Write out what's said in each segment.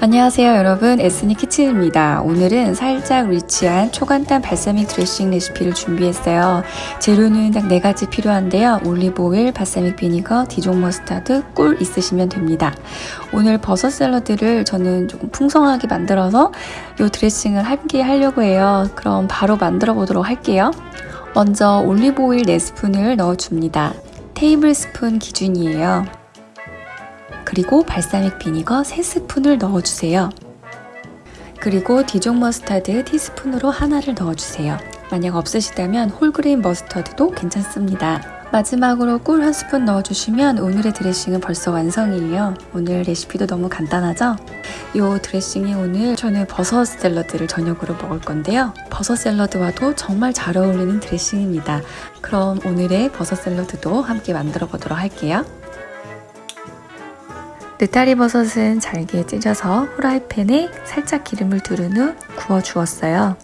안녕하세요 여러분. 에스니 키친입니다. 오늘은 살짝 rich한 초간단 발사믹 드레싱 레시피를 준비했어요. 재료는 딱 4가지 필요한데요. 올리브오일, balsamic vinegar, Dijon mustard, 꿀 있으시면 됩니다. 오늘 버섯 샐러드를 저는 조금 풍성하게 만들어서 이 드레싱을 함께 하려고 해요. 그럼 바로 만들어 보도록 할게요. 먼저 올리브오일 4스푼을 넣어줍니다. tablespoon 기준이에요 그리고 balsamic vinegar 3스푼을 넣어주세요. 그리고 Dijon mustard 티스푼으로 하나를 넣어주세요. 만약 없으시다면 whole grain mustard도 괜찮습니다. 마지막으로 꿀 한 스푼 넣어주시면 오늘의 드레싱은 벌써 완성이에요. 오늘 레시피도 너무 간단하죠? 이 드레싱이 오늘 저는 버섯 샐러드를 저녁으로 먹을 건데요. 버섯 샐러드와도 정말 잘 어울리는 드레싱입니다. 그럼 오늘의 버섯 샐러드도 함께 만들어 보도록 할게요. 느타리 버섯은 잘게 찢어서 후라이팬에 살짝 기름을 두른 후 구워 주었어요.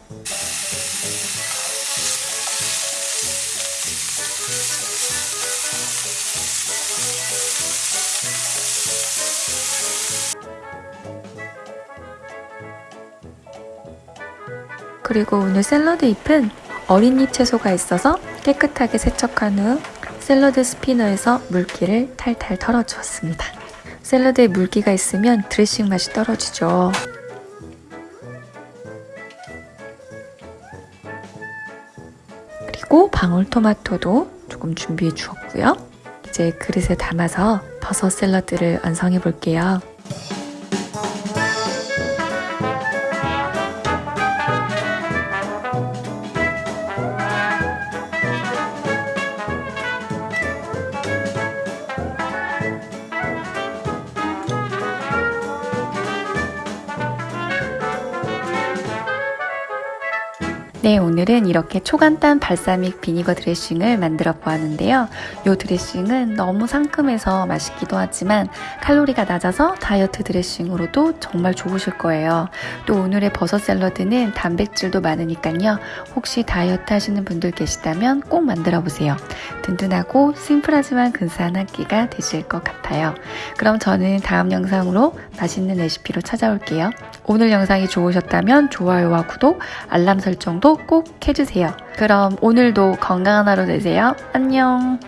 그리고 오늘 샐러드 잎은 어린 잎 채소가 있어서 깨끗하게 세척한 후 샐러드 스피너에서 물기를 탈탈 털어주었습니다. 샐러드에 물기가 있으면 드레싱 맛이 떨어지죠. 그리고 방울토마토도 조금 준비해 주었고요. 이제 그릇에 담아서 버섯 샐러드를 완성해 볼게요. 네, 오늘은 이렇게 초간단 발사믹 비니거 드레싱을 만들어 보았는데요. 이 드레싱은 너무 상큼해서 맛있기도 하지만 칼로리가 낮아서 다이어트 드레싱으로도 정말 좋으실 거예요. 또 오늘의 버섯 샐러드는 단백질도 많으니까요. 혹시 다이어트 하시는 분들 계시다면 꼭 만들어 보세요. 든든하고 심플하지만 근사한 한 끼가 되실 것 같아요. 그럼 저는 다음 영상으로 맛있는 레시피로 찾아올게요. 오늘 영상이 좋으셨다면 좋아요와 구독, 알람 설정도 꼭 해주세요. 그럼 오늘도 건강한 하루 되세요. 안녕!